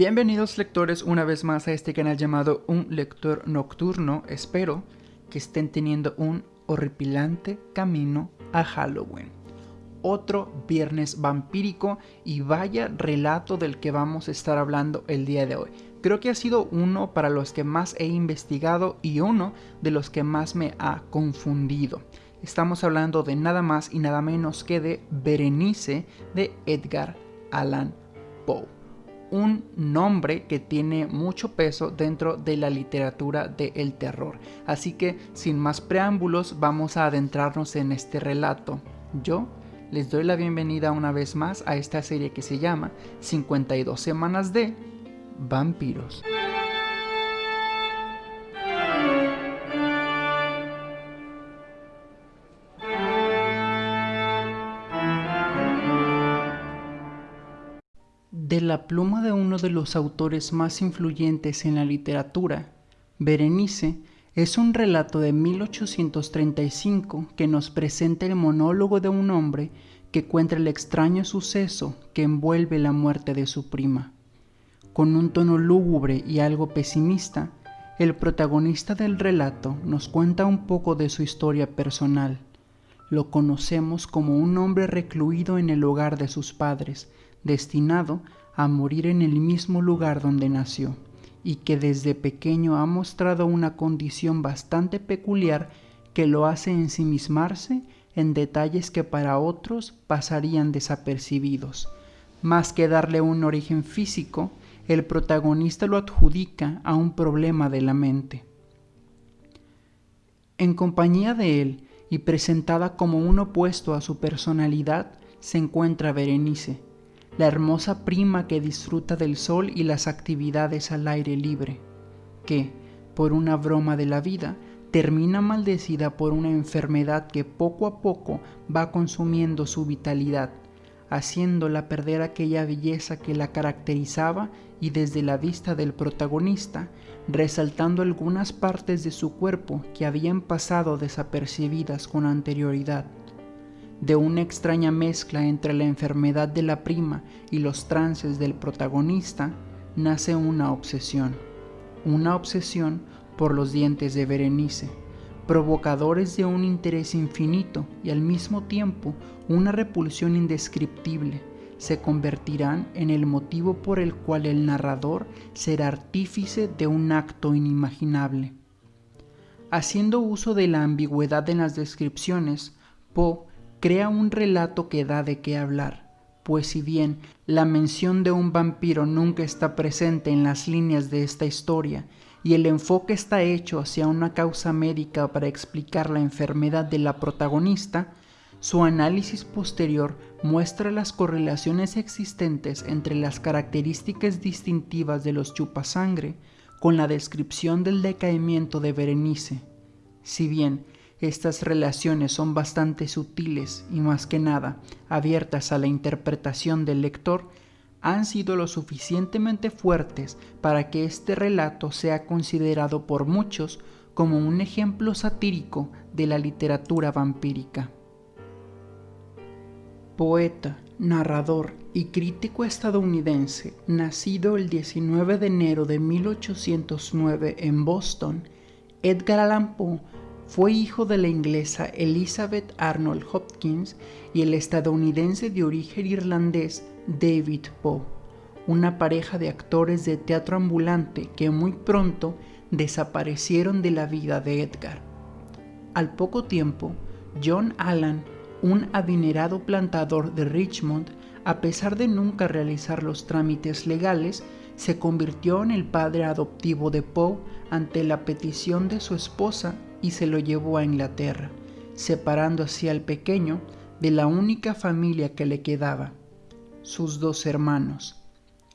Bienvenidos lectores una vez más a este canal llamado Un Lector Nocturno. Espero que estén teniendo un horripilante camino a Halloween. Otro viernes vampírico y vaya relato del que vamos a estar hablando el día de hoy. Creo que ha sido uno para los que más he investigado y uno de los que más me ha confundido. Estamos hablando de nada más y nada menos que de Berenice de Edgar Allan Poe un nombre que tiene mucho peso dentro de la literatura del terror. Así que sin más preámbulos vamos a adentrarnos en este relato. Yo les doy la bienvenida una vez más a esta serie que se llama 52 semanas de vampiros. La pluma de uno de los autores más influyentes en la literatura, Berenice es un relato de 1835 que nos presenta el monólogo de un hombre que cuenta el extraño suceso que envuelve la muerte de su prima. Con un tono lúgubre y algo pesimista, el protagonista del relato nos cuenta un poco de su historia personal. Lo conocemos como un hombre recluido en el hogar de sus padres, destinado a morir en el mismo lugar donde nació y que desde pequeño ha mostrado una condición bastante peculiar que lo hace ensimismarse en detalles que para otros pasarían desapercibidos. Más que darle un origen físico, el protagonista lo adjudica a un problema de la mente. En compañía de él y presentada como un opuesto a su personalidad, se encuentra Berenice, la hermosa prima que disfruta del sol y las actividades al aire libre, que, por una broma de la vida, termina maldecida por una enfermedad que poco a poco va consumiendo su vitalidad, haciéndola perder aquella belleza que la caracterizaba y desde la vista del protagonista, resaltando algunas partes de su cuerpo que habían pasado desapercibidas con anterioridad de una extraña mezcla entre la enfermedad de la prima y los trances del protagonista, nace una obsesión. Una obsesión por los dientes de Berenice, provocadores de un interés infinito y al mismo tiempo una repulsión indescriptible, se convertirán en el motivo por el cual el narrador será artífice de un acto inimaginable. Haciendo uso de la ambigüedad en las descripciones, Poe crea un relato que da de qué hablar, pues si bien la mención de un vampiro nunca está presente en las líneas de esta historia y el enfoque está hecho hacia una causa médica para explicar la enfermedad de la protagonista, su análisis posterior muestra las correlaciones existentes entre las características distintivas de los chupasangre con la descripción del decaimiento de Berenice. Si bien estas relaciones son bastante sutiles y más que nada abiertas a la interpretación del lector, han sido lo suficientemente fuertes para que este relato sea considerado por muchos como un ejemplo satírico de la literatura vampírica. Poeta, narrador y crítico estadounidense, nacido el 19 de enero de 1809 en Boston, Edgar Allan Poe fue hijo de la inglesa Elizabeth Arnold Hopkins y el estadounidense de origen irlandés David Poe, una pareja de actores de teatro ambulante que muy pronto desaparecieron de la vida de Edgar. Al poco tiempo, John Allan, un adinerado plantador de Richmond, a pesar de nunca realizar los trámites legales, se convirtió en el padre adoptivo de Poe ante la petición de su esposa y se lo llevó a Inglaterra, separando así al pequeño de la única familia que le quedaba, sus dos hermanos.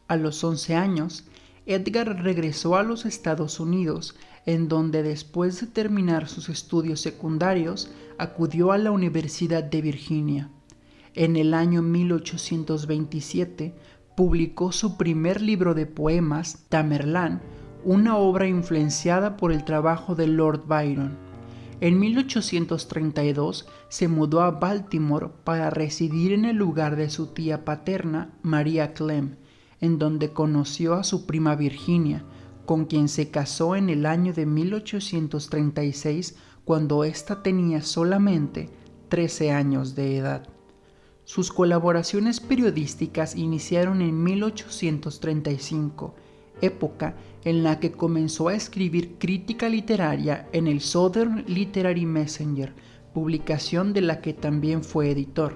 A los 11 años, Edgar regresó a los Estados Unidos, en donde después de terminar sus estudios secundarios, acudió a la Universidad de Virginia. En el año 1827 publicó su primer libro de poemas, Tamerlán, una obra influenciada por el trabajo de Lord Byron. En 1832 se mudó a Baltimore para residir en el lugar de su tía paterna, María Clem, en donde conoció a su prima Virginia, con quien se casó en el año de 1836 cuando ésta tenía solamente 13 años de edad. Sus colaboraciones periodísticas iniciaron en 1835, época en la que comenzó a escribir crítica literaria en el Southern Literary Messenger, publicación de la que también fue editor.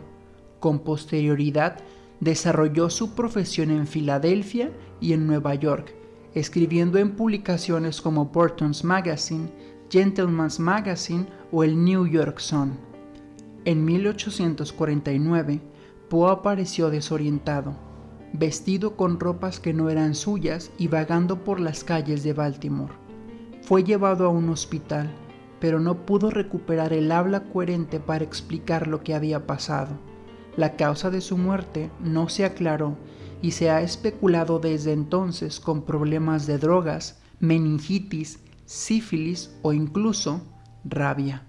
Con posterioridad, desarrolló su profesión en Filadelfia y en Nueva York, escribiendo en publicaciones como Burton's Magazine, Gentleman's Magazine o el New York Sun. En 1849, Poe apareció desorientado, vestido con ropas que no eran suyas y vagando por las calles de Baltimore. Fue llevado a un hospital, pero no pudo recuperar el habla coherente para explicar lo que había pasado. La causa de su muerte no se aclaró y se ha especulado desde entonces con problemas de drogas, meningitis, sífilis o incluso rabia.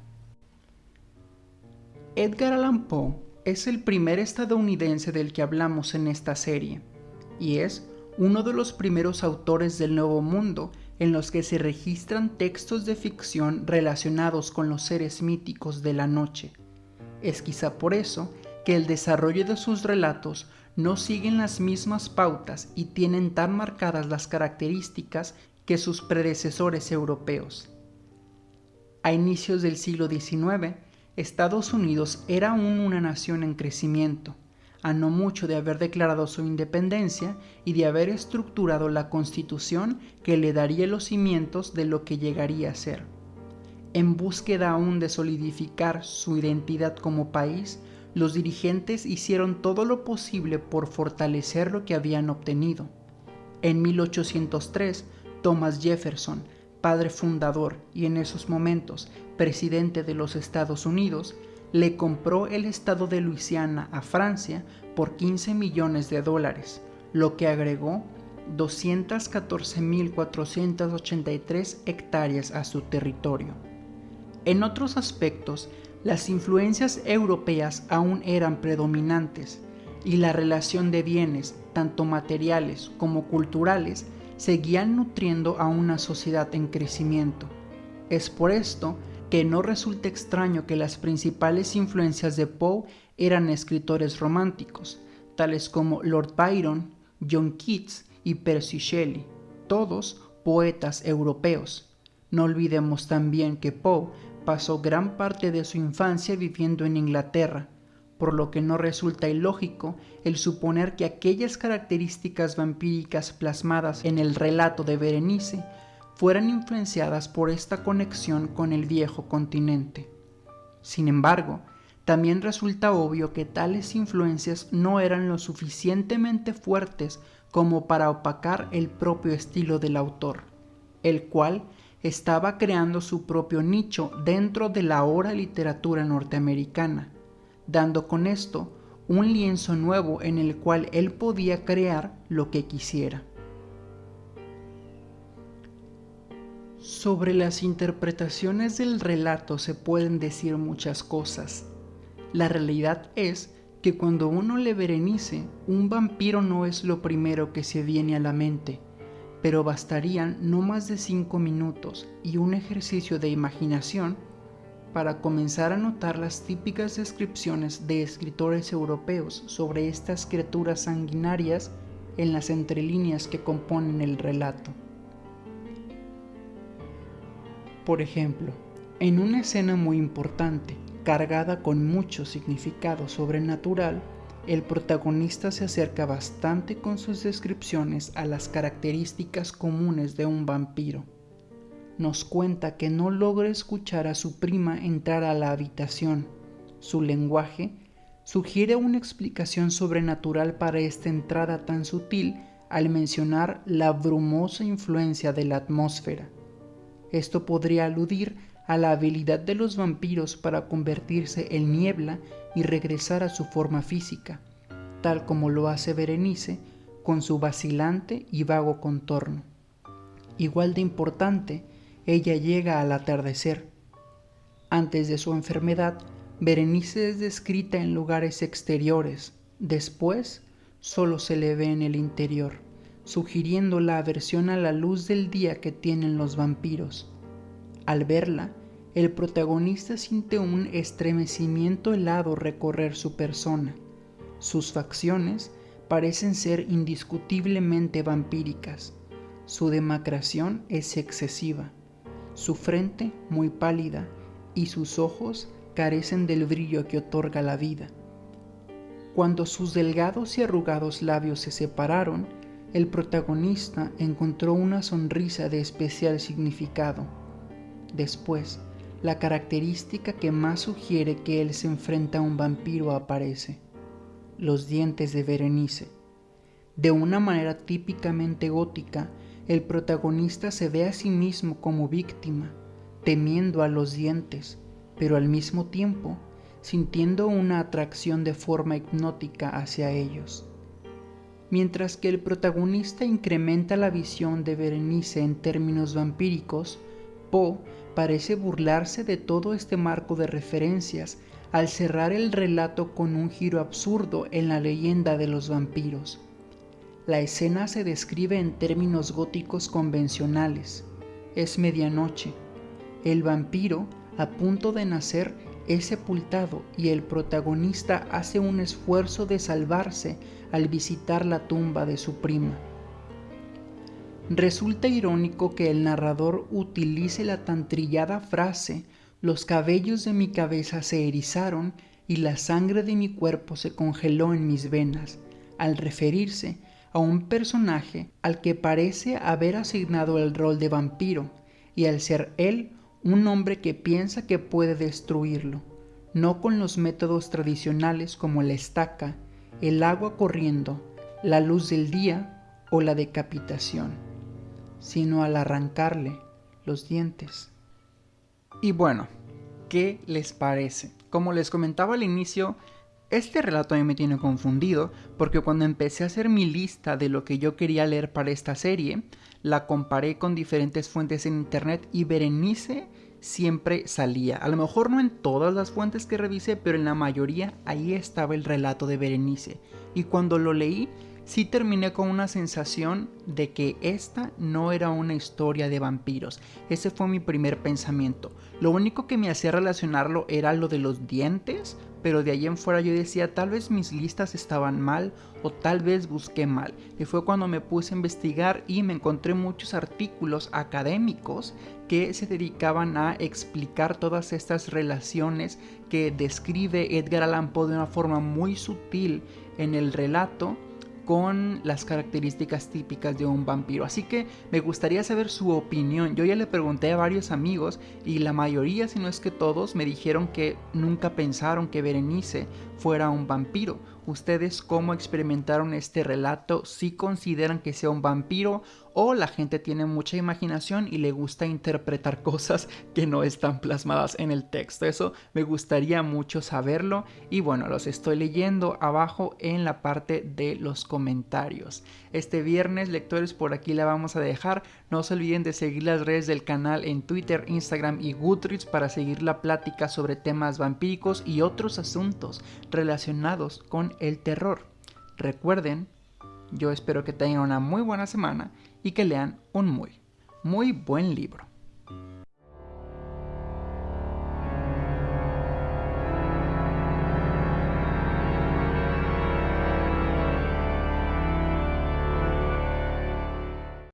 Edgar Allan Poe es el primer estadounidense del que hablamos en esta serie y es uno de los primeros autores del Nuevo Mundo en los que se registran textos de ficción relacionados con los seres míticos de la noche. Es quizá por eso que el desarrollo de sus relatos no siguen las mismas pautas y tienen tan marcadas las características que sus predecesores europeos. A inicios del siglo XIX, Estados Unidos era aún una nación en crecimiento, a no mucho de haber declarado su independencia y de haber estructurado la constitución que le daría los cimientos de lo que llegaría a ser. En búsqueda aún de solidificar su identidad como país, los dirigentes hicieron todo lo posible por fortalecer lo que habían obtenido. En 1803, Thomas Jefferson, padre fundador y en esos momentos presidente de los Estados Unidos, le compró el estado de Luisiana a Francia por 15 millones de dólares, lo que agregó 214.483 hectáreas a su territorio. En otros aspectos, las influencias europeas aún eran predominantes y la relación de bienes, tanto materiales como culturales, seguían nutriendo a una sociedad en crecimiento. Es por esto que no resulta extraño que las principales influencias de Poe eran escritores románticos, tales como Lord Byron, John Keats y Percy Shelley, todos poetas europeos. No olvidemos también que Poe pasó gran parte de su infancia viviendo en Inglaterra, por lo que no resulta ilógico el suponer que aquellas características vampíricas plasmadas en el relato de Berenice fueran influenciadas por esta conexión con el viejo continente. Sin embargo, también resulta obvio que tales influencias no eran lo suficientemente fuertes como para opacar el propio estilo del autor, el cual estaba creando su propio nicho dentro de la ahora literatura norteamericana, dando con esto un lienzo nuevo en el cual él podía crear lo que quisiera. Sobre las interpretaciones del relato se pueden decir muchas cosas. La realidad es que cuando uno le Berenice, un vampiro no es lo primero que se viene a la mente pero bastarían no más de 5 minutos y un ejercicio de imaginación para comenzar a notar las típicas descripciones de escritores europeos sobre estas criaturas sanguinarias en las entrelíneas que componen el relato. Por ejemplo, en una escena muy importante, cargada con mucho significado sobrenatural, el protagonista se acerca bastante con sus descripciones a las características comunes de un vampiro. Nos cuenta que no logra escuchar a su prima entrar a la habitación. Su lenguaje sugiere una explicación sobrenatural para esta entrada tan sutil al mencionar la brumosa influencia de la atmósfera. Esto podría aludir a la habilidad de los vampiros para convertirse en niebla y regresar a su forma física, tal como lo hace Berenice con su vacilante y vago contorno. Igual de importante, ella llega al atardecer. Antes de su enfermedad, Berenice es descrita en lugares exteriores, después solo se le ve en el interior, sugiriendo la aversión a la luz del día que tienen los vampiros. Al verla, el protagonista siente un estremecimiento helado recorrer su persona. Sus facciones parecen ser indiscutiblemente vampíricas. Su demacración es excesiva, su frente muy pálida y sus ojos carecen del brillo que otorga la vida. Cuando sus delgados y arrugados labios se separaron, el protagonista encontró una sonrisa de especial significado. Después, la característica que más sugiere que él se enfrenta a un vampiro aparece, los dientes de Berenice. De una manera típicamente gótica, el protagonista se ve a sí mismo como víctima, temiendo a los dientes, pero al mismo tiempo sintiendo una atracción de forma hipnótica hacia ellos. Mientras que el protagonista incrementa la visión de Berenice en términos vampíricos, Poe parece burlarse de todo este marco de referencias al cerrar el relato con un giro absurdo en la leyenda de los vampiros. La escena se describe en términos góticos convencionales. Es medianoche. El vampiro, a punto de nacer, es sepultado y el protagonista hace un esfuerzo de salvarse al visitar la tumba de su prima. Resulta irónico que el narrador utilice la tan trillada frase los cabellos de mi cabeza se erizaron y la sangre de mi cuerpo se congeló en mis venas, al referirse a un personaje al que parece haber asignado el rol de vampiro, y al ser él un hombre que piensa que puede destruirlo, no con los métodos tradicionales como la estaca, el agua corriendo, la luz del día o la decapitación, sino al arrancarle los dientes. Y bueno, ¿qué les parece? Como les comentaba al inicio, este relato a mí me tiene confundido porque cuando empecé a hacer mi lista de lo que yo quería leer para esta serie, la comparé con diferentes fuentes en internet y Berenice siempre salía. A lo mejor no en todas las fuentes que revisé, pero en la mayoría ahí estaba el relato de Berenice. Y cuando lo leí, sí terminé con una sensación de que esta no era una historia de vampiros. Ese fue mi primer pensamiento. Lo único que me hacía relacionarlo era lo de los dientes, pero de ahí en fuera yo decía tal vez mis listas estaban mal o tal vez busqué mal. Y fue cuando me puse a investigar y me encontré muchos artículos académicos que se dedicaban a explicar todas estas relaciones que describe Edgar Allan Poe de una forma muy sutil en el relato con las características típicas de un vampiro. Así que me gustaría saber su opinión. Yo ya le pregunté a varios amigos y la mayoría, si no es que todos, me dijeron que nunca pensaron que Berenice fuera un vampiro. ¿Ustedes cómo experimentaron este relato? ¿Si consideran que sea un vampiro o la gente tiene mucha imaginación y le gusta interpretar cosas que no están plasmadas en el texto? Eso me gustaría mucho saberlo y bueno, los estoy leyendo abajo en la parte de los comentarios. Este viernes, lectores, por aquí la vamos a dejar. No se olviden de seguir las redes del canal en Twitter, Instagram y Goodreads para seguir la plática sobre temas vampíricos y otros asuntos relacionados con el terror. Recuerden, yo espero que tengan una muy buena semana y que lean un muy, muy buen libro.